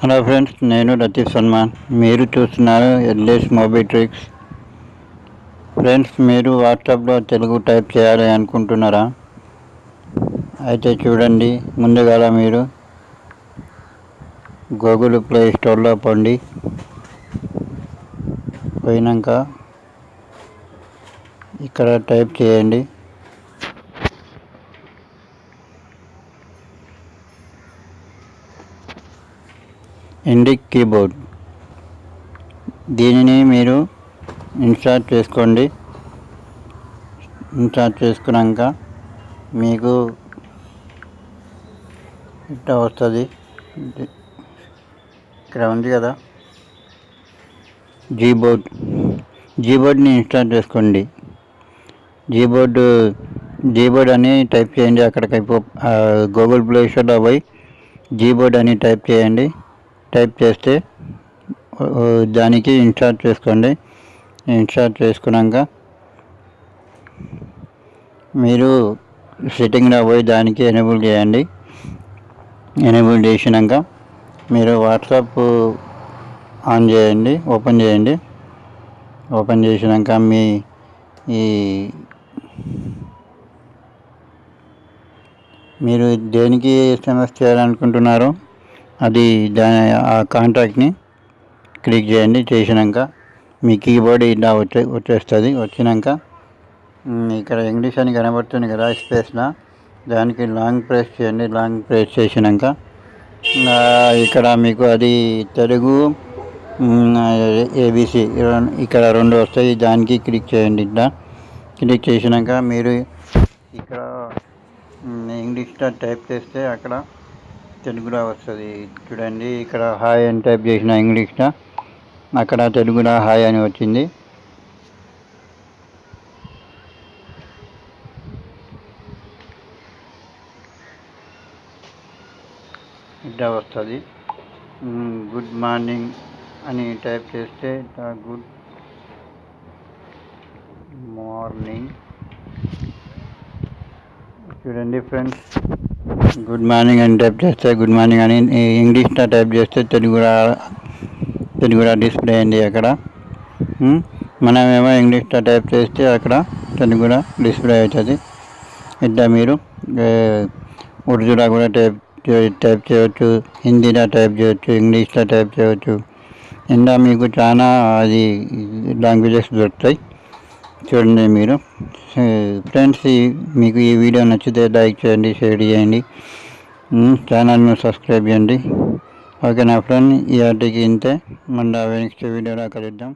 Hello friends నేను లతీఫ్ సల్మాన్. మీరు చూస్తున్నారు ఎల్ఎస్ మొబైల్ ట్రిక్స్. ఫ్రెండ్స్ మీరు వాట్సాప్లో తెలుగు టైప్ చేయాలి అనుకుంటున్నారా? అయితే చూడండి ముందుగా మీరు గూగుల్ ప్లే స్టోర్లో పండి. పోయినాక ఇక్కడ టైప్ చేయండి. Indic keyboard. దీనిని మీరు ఇన్స్టాల్ చేసుకోండి. ఇన్స్టాల్ చేసుకున్నాక మీకు ఇట్లా వస్తుంది. ఇక్కడ ఉంది కదా. జీబోర్డ్ జీబోర్డ్ని ఇన్స్టాల్ చేసుకోండి. జీబోర్డు జీబోర్డ్ అని టైప్ చేయండి. అక్కడికి గూగుల్ ప్లే స్టోర్లో పోయి జీబోర్డ్ అని టైప్ చేయండి. టైప్ చేస్తే దానికి ఇన్స్టార్ట్ చేసుకోండి. ఇన్స్టార్ట్ చేసుకున్నాక మీరు సెట్టింగ్లో పోయి దానికి ఎనేబుల్ చేయండి. ఎనేబుల్ చేసినాక మీరు వాట్సాప్ ఆన్ చేయండి ఓపెన్ చేయండి. ఓపెన్ చేసినాక మీ ఈ మీరు దేనికి ఎస్ఎంఎస్ చేయాలనుకుంటున్నారో అది దాని ఆ కాంటాక్ట్ని క్లిక్ చేయండి. చేసినాక మీ కీబోర్డ్ ఇలా వచ్చే వచ్చేస్తుంది. వచ్చినాక ఇక్కడ ఇంగ్లీష్ అని కనబడుతుంది కదా స్పేస్లో దానికి లాంగ్ ప్రెస్ చేయండి. లాంగ్ ప్రెస్ చేసినాక ఇక్కడ మీకు అది తెలుగు ఏబిసి ఇక్కడ రెండు వస్తాయి. దానికి క్లిక్ చేయండి. ఇట్లా క్లిక్ చేసినాక మీరు ఇక్కడ ఇంగ్లీష్లో టైప్ చేస్తే అక్కడ తెలుగులో వస్తుంది. చూడండి ఇక్కడ హాయ్ అని టైప్ చేసిన ఇంగ్లీష్లో. అక్కడ తెలుగులో హాయ్ అని వచ్చింది. ఇట్లా వస్తుంది. గుడ్ మార్నింగ్ అని టైప్ చేస్తే గుడ్ మార్నింగ్. చూడండి ఫ్రెండ్స్ గుడ్ మార్నింగ్ అని టైప్ చేస్తే గుడ్ మార్నింగ్ అని ఇంగ్లీష్లో టైప్ చేస్తే తెలుగు తెలుగు డిస్ప్లే అయింది అక్కడ. Hmm? మనమేమో ఇంగ్లీష్లో టైప్ చేస్తే అక్కడ తెలుగులో డిస్ప్లే అవుతుంది. ఇట్లా మీరు ఉర్దూలో కూడా టైప్ టైప్ చేయవచ్చు హిందీలో టైప్ చేయవచ్చు ఇంగ్లీష్లో టైప్ చేయవచ్చు ఇంకా మీకు చాలా అది లాంగ్వేజెస్ దొరుకుతాయి. చూడండి మీరు. ఫ్రెండ్స్ మీకు ఈ వీడియో నచ్చితే లైక్ చేయండి షేర్ చేయండి. ఛానల్ను సబ్స్క్రైబ్ చేయండి. ఓకే నా ఫ్రెండ్? ఈ ఆర్టీకి ఇంతే. మళ్ళీ నెక్స్ట్ వీడియోలో కలుద్దాం.